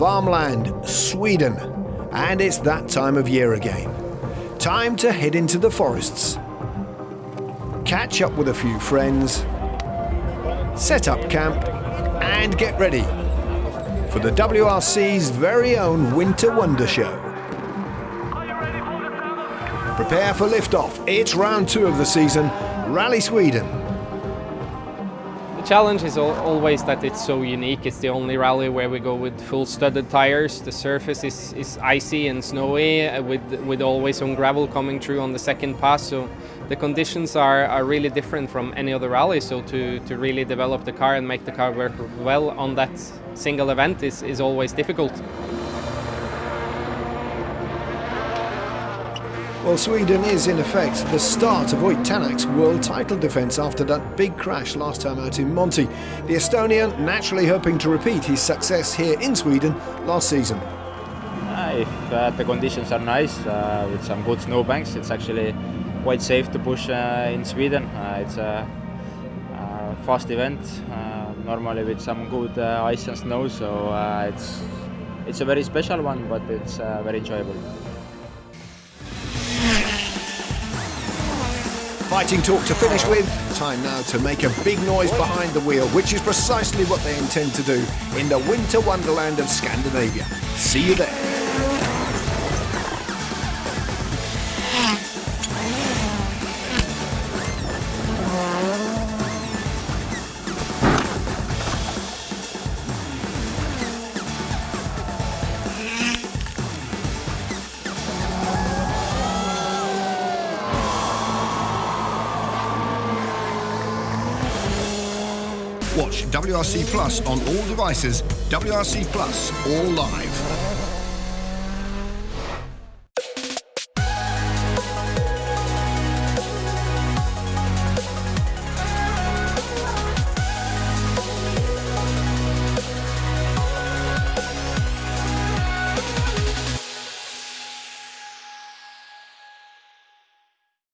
Varmland, Sweden. And it's that time of year again. Time to head into the forests. Catch up with a few friends, set up camp, and get ready for the WRC's very own Winter Wonder Show. Are you ready, Holder Sandler? Prepare for liftoff. It's round two of the season, Rally Sweden. The challenge is always that it's so unique. It's the only rally where we go with full studded tires. The surface is, is icy and snowy uh, with, with always some gravel coming through on the second pass. So the conditions are, are really different from any other rally. So to, to really develop the car and make the car work well on that single event is, is always difficult. Well, Sweden is in effect the start of Ott Tänak's world title defence after that big crash last time out in Monte. The Estonian naturally hoping to repeat his success here in Sweden last season. Uh, if uh, the conditions are nice, uh, with some good snowbanks, it's actually quite safe to push uh, in Sweden. Uh, it's a, a, fast event, uh, normally with some good ice and snow, so it's, it's a very special one, but it's very enjoyable. Fighting talk to finish with, time now to make a big noise behind the wheel, which is precisely what they intend to do in the winter wonderland of Scandinavia. See you there. Watch WRC Plus on all devices, WRC Plus, all live.